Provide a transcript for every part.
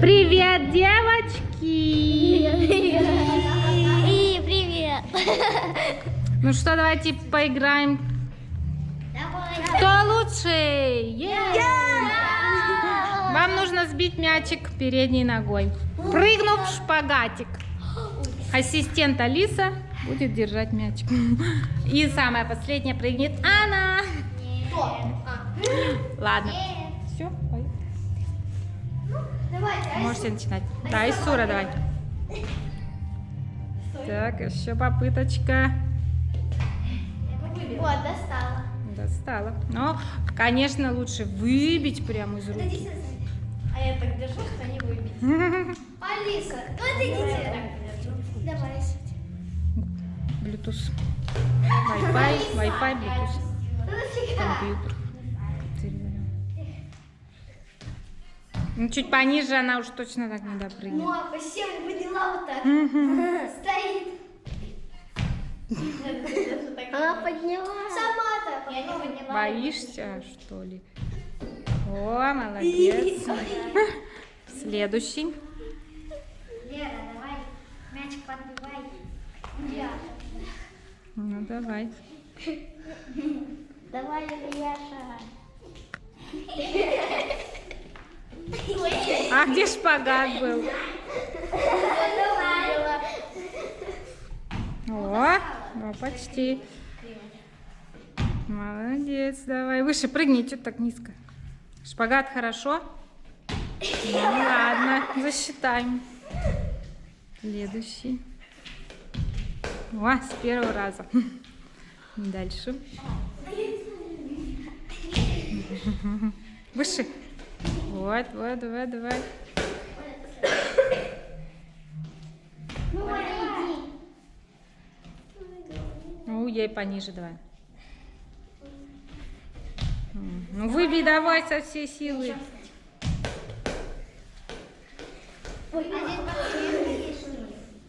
Привет, девочки! И привет. Ну что, давайте поиграем. Кто лучше? Е! Вам нужно сбить мячик передней ногой. Прыгнув в шпагатик. Ассистент Алиса будет держать мячик. И самая последняя прыгнет Анна. Ладно. Можете начинать. Да, Исура, давай. Так, еще попыточка. Вот, достала. Достала. Но, конечно, лучше выбить прямо из руки. А я так держу, что не выбить. Алиса, вот идите. Давай. Bluetooth. Wi-Fi, Wi-Fi, Bluetooth. Компьютер. Ну, чуть пониже она уж точно так не допрыгнет. Ну, а посем подняла вот так. Стоит. Она подняла. Сама-то. Я не подняла. Боишься, что ли? О, молодец. Следующий. Лера, давай. Мячик подбивай. Я. Ну, давай. Давай, Ильяша. А где шпагат был? О, ну, почти. Молодец, давай. Выше прыгни, что так низко? Шпагат хорошо? Ну ладно, засчитаем. Следующий. О, с первого раза. Дальше. Выше. Вот, вот, давай, давай. Ну, ей пониже давай. Ну, выбей давай со всей силы.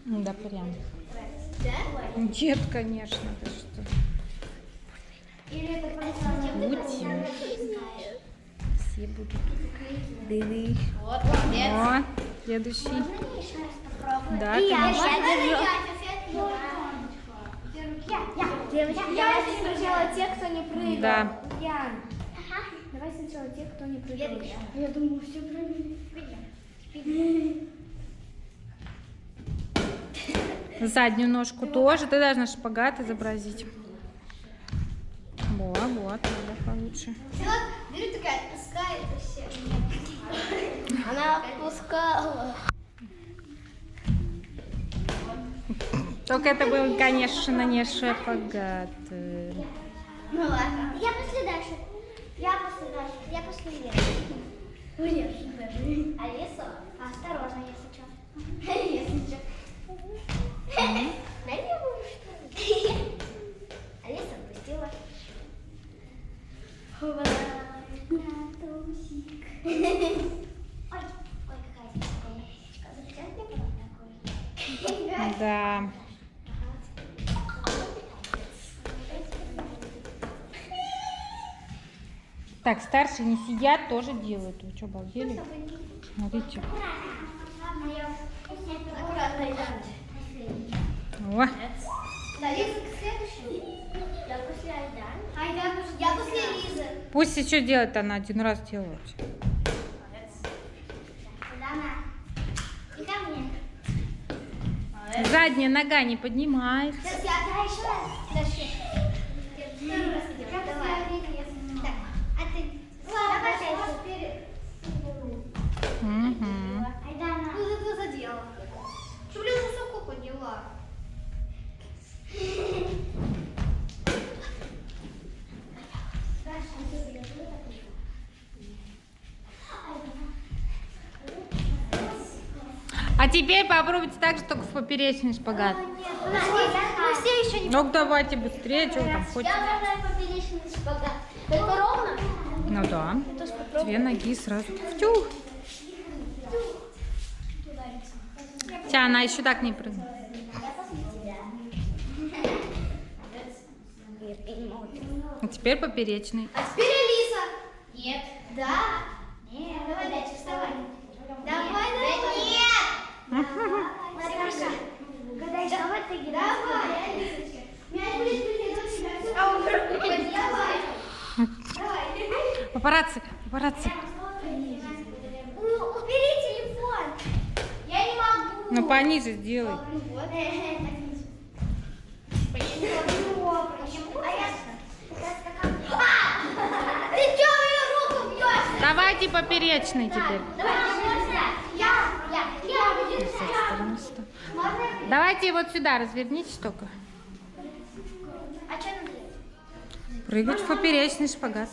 Ну, Да, прям. Нет, конечно, ты что. Или это просто Все будут. Дыны. Вот, молодец. О, следующий. Да, И я, конечно. Девочки, давайте сначала те, кто не прыгал. Да. Ян. Давай сначала те, кто не прыгал. Я думаю, все прыгали. Заднюю ножку тоже. Ты должна шпагат изобразить. Во, вот, надо получше. Беру такая, отпускает все. Она отпускала. Только это был, конечно, не шпагат. Ну ладно. Я после Даши. Я после Даши. Я после. Конечно, даже. Алиса, осторожно, если что. Если что. Руку, что ли? Алиса отпустила. Ой, ой, какая мне? Да. Так, старшие не сидят, тоже делают. Вы что, обалдели? Смотрите. Аккуратно, О, Да, Лиза, следующий. Я после Айдана. Айдан, я после Лизы. Пусть еще делает она один раз делает. Задняя нога не поднимается. Сейчас я еще раз. Давай. Так, а ты... Ладно, давай, вот перед... Мгм. Айдана. Ну, ты задела. Что, блин, высоко подняла? А теперь попробуйте так же, только в поперечный шпагат. Мы все еще не... Ну давайте быстрее, что вы там хоть. Я поперечный шпагат. Это ровно? Ну да. Две ноги сразу. Тюх. Хотя она еще так не прыгнет. А теперь поперечный. А теперь Алиса. Нет. Да? Нет. Давай, ты Давай, Алисочка. Мяч будет прилететь у тебя. А он Давай. Давай. Папарацци, папарацци. Убери телефон. Я не могу. Ну пониже сделай. Давайте поперечный теперь. Давай, можно? Я, я, я буду С Можно? Давайте вот сюда развернитесь только. А что делать? Прыгать в поперечный шпагат.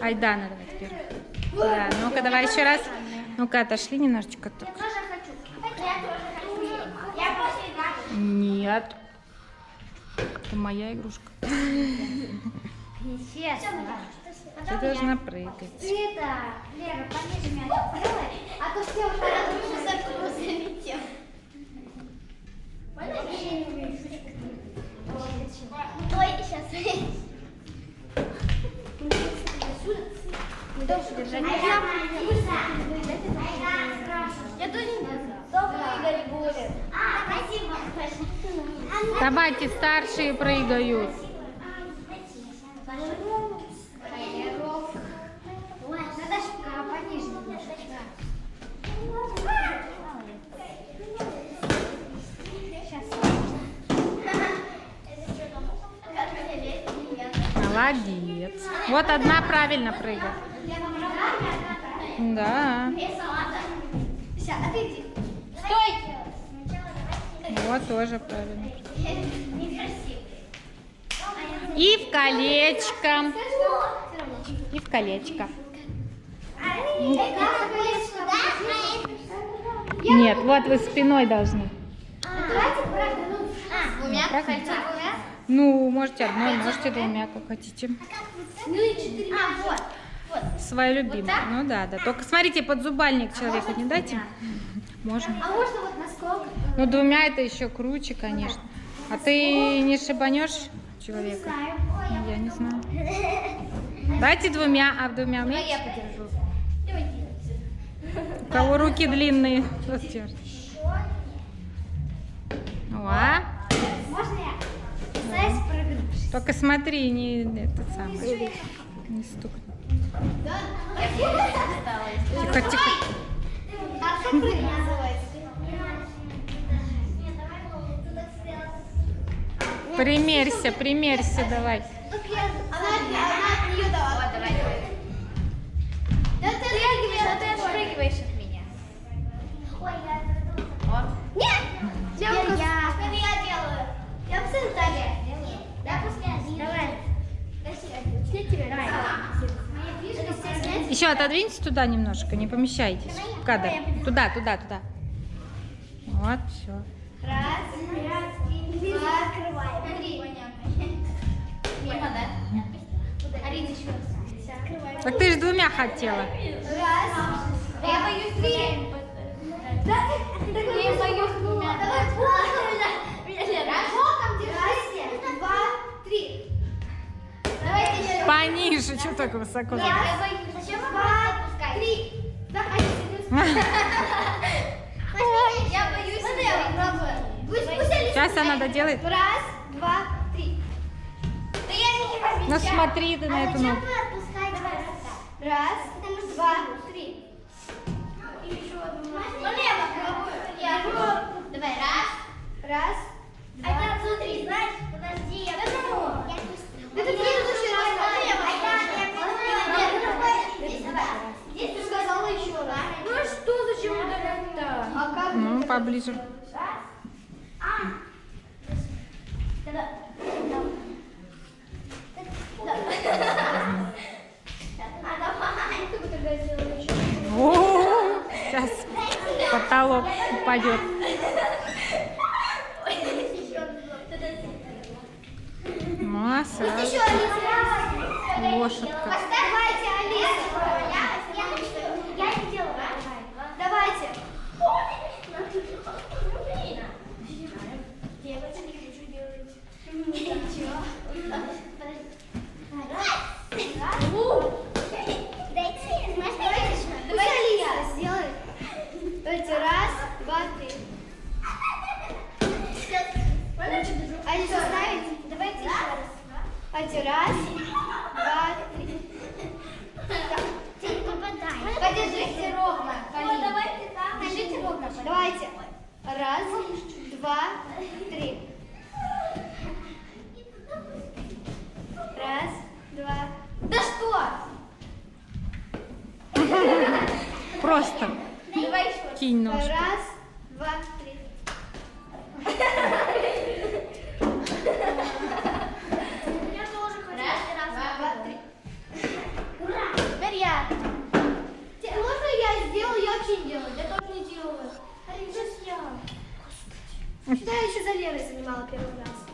Айдана, давай теперь. Да, ну-ка, давай еще раз. Ну-ка, отошли немножечко Я только. тоже хочу. Я тоже хочу. Я после игры. Нет. Это моя игрушка. Естественно. Ты должна прыгать. Ты Лера, пониже делай, а то все уже Давайте, старшие прыгают. Молодец. Вот одна правильно прыгает. Да. А. Стой! Вот тоже правильно. И в колечко. И в колечко. Нет, вот вы спиной должны. Ну, двумя, правда? хотите двумя? Ну, можете одной, можете двумя, как хотите. Ну и четыре. А, вот, вот. Свою любимую. Ну да, да. Только смотрите, подзубальник человеку не дайте. Можно. А можно вот насколько? Ну, двумя это еще круче, конечно. А ты не шибанешь человека? Я не знаю. Дайте двумя, а двумя умеете? подержу. Давайте. У кого руки длинные? Вот держит. О, Можно я? Только смотри, не этот самый. Не стукни. Тихо, тихо. Примерься, примерься, давай. Отодвиньтесь туда немножко, не помещайтесь в кадр. Туда, туда, туда. Вот, все. Раз, раз, два. Три. Мимо, да? Арина еще раз. Открываем. Так ты же двумя хотела. Раз. Я боюсь три. Да, я боюсь двумя. Пониже, что так высоко? Я боюсь. Зачем два, три. Да, Аня, Я боюсь. Сейчас она доделает. Раз, два, три. Да я не возьму. Ну смотри ты на эту ногу. Раз, два, три. Давай, раз. Раз. А там смотри, знаешь, подожди, я возьму. Да ты предыдущий раз налево. Здесь, давай. Здесь ты сказала еще раз. Ну а что, зачем удалять-то? А как? Ну, поближе. А. Да-да. Да. А давай. Ты бы тогда сделала еще. О, сейчас потолок упадет. Алиса. Лошадка. Давайте, Алиса. Я не делаю. Давайте. Ничего. Дайте, Давайте Алиса сделает. Давайте, раз, два, три. Все, Давайте раз, два, три. Ты не попадаешь. Подержите ровно. колени. давайте так. Держите ровно. Давайте. Раз, два, три. Раз, два. Да что? Просто Давай еще. кинь ножку. Раз, два, три. Теперь я. Еще за Лерой занимала первый раз.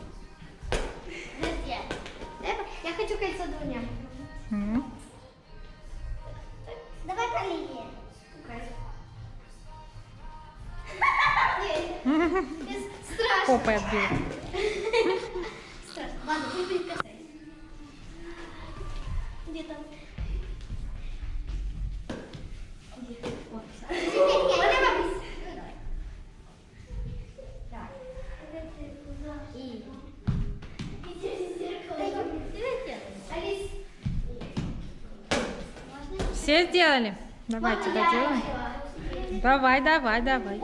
Я, хочу кольцо двумя. М. Давай Страшно. Попой отбил. Страшно. Ладно, прикасайся. Где там? Все сделали? Давайте доделаем. Давай, давай, давай.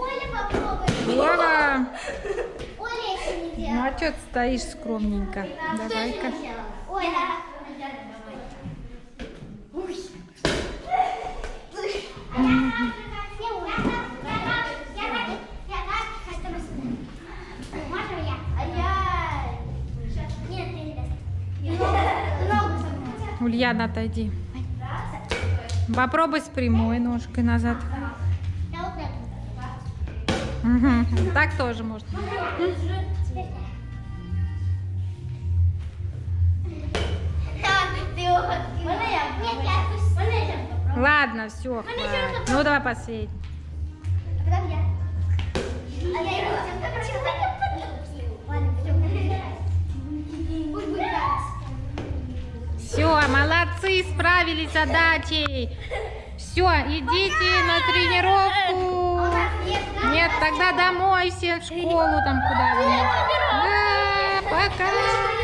Делала. Ну а что ты стоишь скромненько? Давай-ка. Ульяна, отойди. Попробуй с прямой ножкой назад. Так тоже можно. Ладно, все. Ну давай последний. Все, молодцы, справились с задачей. Все, идите на тренировку. Нет, тогда домой все в школу там куда-нибудь. Да, пока.